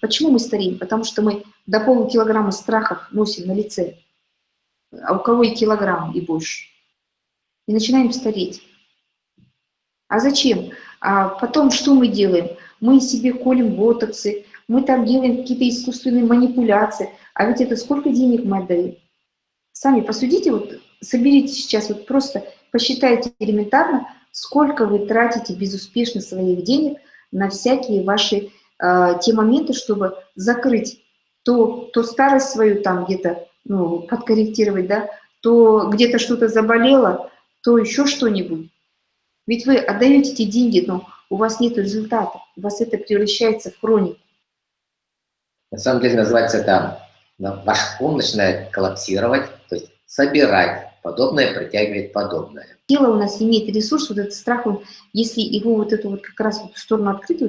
Почему мы стареем? Потому что мы до полукилограмма страхов носим на лице, а у кого и килограмм, и больше. И начинаем стареть. А зачем? А потом что мы делаем? Мы себе колем ботоксы, мы там делаем какие-то искусственные манипуляции. А ведь это сколько денег мы отдаем? Сами посудите, вот соберите сейчас, вот просто посчитайте элементарно, сколько вы тратите безуспешно своих денег на всякие ваши те моменты, чтобы закрыть то, то старость свою там где-то, ну, подкорректировать, да, то где-то что-то заболело, то еще что-нибудь. Ведь вы отдаете эти деньги, но у вас нет результата, у вас это превращается в хронику. На самом деле называется это, ваш ум начинает коллапсировать, то есть собирать подобное, притягивает подобное. Тело у нас имеет ресурс, вот этот страх, он, если его вот эту вот как раз вот в сторону открыть,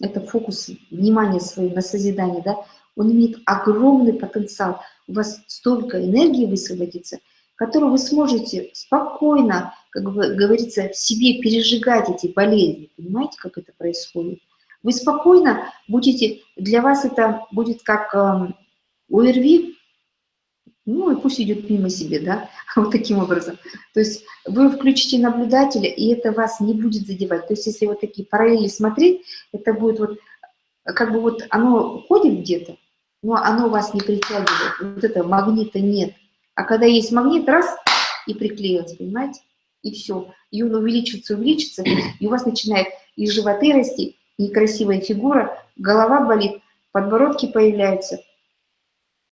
это фокус внимания своего на созидание, да, он имеет огромный потенциал. У вас столько энергии высвободится, которую вы сможете спокойно, как бы говорится, себе пережигать эти болезни. Понимаете, как это происходит? Вы спокойно будете, для вас это будет как э, ОРВИ, ну и пусть идет мимо себе, да, вот таким образом. То есть вы включите наблюдателя, и это вас не будет задевать. То есть если вот такие параллели смотреть, это будет вот, как бы вот оно ходит где-то, но оно вас не притягивает. Вот это магнита нет. А когда есть магнит, раз, и приклеилось, понимаете? И все. И он увеличивается, увеличивается, и у вас начинает и животы расти, и красивая фигура, голова болит, подбородки появляются –